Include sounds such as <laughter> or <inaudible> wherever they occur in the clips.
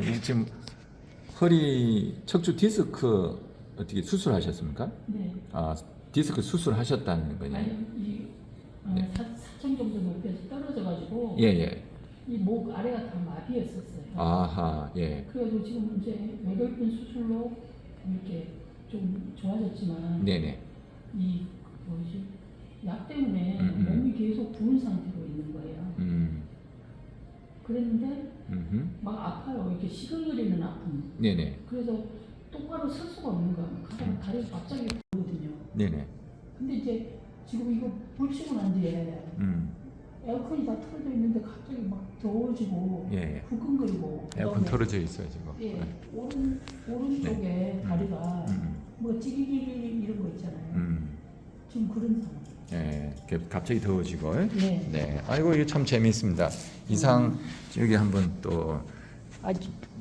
네, 이 지금 허리 척추 디스크 어떻게 수술하셨습니까? 네. 아 디스크 수술하셨다는 거냐? 아니 이 어, 네. 사, 정도 높이에서 떨어져가지고 예예. 이 목 아래가 다 마비였었어요. 아하 예. 그래가지고 지금 이제 외골근 수술로 이렇게 좀 좋아졌지만 네네. 이 뭐지 약 때문에 음, 음. 몸이 계속 부은 상태로. 그랬는데 음. 막 아파요. 이렇게 시근거리는 아픔. 네네. 그래서 똑바로 설 수가 없는 거야. 음. 가다가 다리가 갑자기 부거든요. 네네. 근데 이제 지금 이거 불 치고 난 뒤에 음. 에어컨이 다 틀어져 있는데 갑자기 막 더워지고 예. 예. 후끈거리고 에어컨 털어져 있어요 지금. 예 네. 오른 오른쪽에 다리가 음. 뭐 찌기기기 이런 거 있잖아요. 음. 지금 그런 상황. 예. 이렇게 갑자기 더워지고. 네. 네. 아이고 이게 참 재미있습니다. 이상 여기 한번 또 아,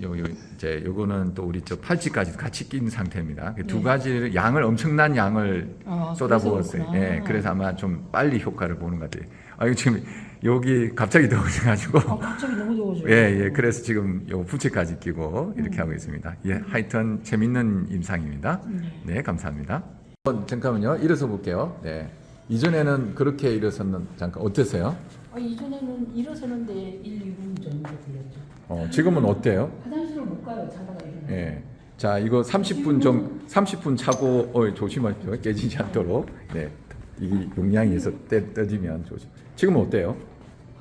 요, 요 이제 요거는 또 우리 저 팔찌까지 같이 낀 상태입니다. 그두 네. 가지를 양을 엄청난 양을 아, 쏟아부었어요. 예. 그래서 아마 좀 빨리 효과를 보는 것 같아요. 아, 이거 지금 여기 갑자기 더워져가지고. 아, 갑자기 너무 더워져요. 예, 예. 그래서 지금 요 부채까지 끼고 이렇게 음. 하고 있습니다. 예, 하여튼 재밌는 임상입니다. 네. 네, 감사합니다. 어, 잠깐만요. 일어서 볼게요. 네. 이전에는 그렇게 일어섰는 잠깐 어땠어요? 아, 이전에는 일어서는데 1, 2분 정도 걸렸죠. 어, 지금은 어때요? 화장실을 못 가요. 자다가 일어나. 예. 자, 이거 30분 정 30분 차고 어, 조심하십시오. 깨지지 않도록. 네. 이게 용량에서 떼, 떠지면 조심. 지금은 어때요?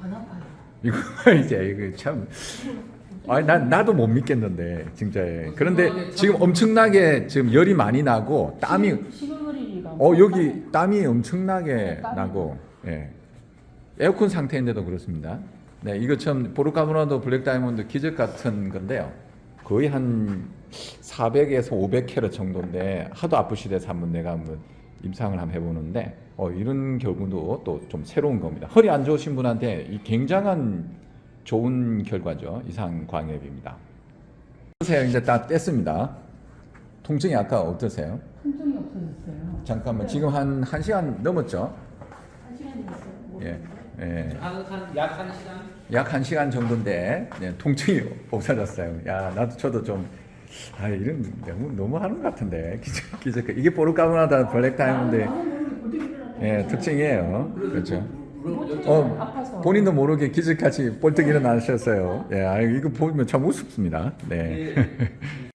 안 아파요. 이거 <laughs> 이제 이거 참 아니 난 나도 못 믿겠는데 진짜 그런데 지금 엄청나게 지금 열이 많이 나고 땀이 어 여기 땀이 엄청나게 땀이 나고 예 에어컨 상태인데도 그렇습니다. 네 이거 참 보르카모나도 블랙 다이몬드 기적 같은 건데요. 거의 한 400에서 500캐럿 정도인데 하도 아프시대서 한번 내가 한번 임상을 한번 해보는데 어 이런 경우도 또 좀 새로운 겁니다. 허리 안 좋으신 분한테 이 굉장한 좋은 결과죠. 이상 광협입니다. 어떠세요? 이제 다 뗐습니다. 통증이 아까 어떠세요? 통증이 없어졌어요. 잠깐만 지금 한 1시간 넘었죠? 한 시간이 됐어요. 예. 예. 한약한 시간 약 1시간 정도인데 네, 통증이 <laughs> 없어졌어요. 야, 나도 저도 좀 아, 이런 너무 너무 하는 것 같은데. <laughs> 기적 기적 이게 보르카모나다 블랙 다이몬드 예, 특징이에요. 그렇죠. 어, 아파서. 본인도 모르게 기적같이 볼떡 일어나셨어요. 예, 아, 이거 보면 참 우습습니다. 네. 네. <laughs>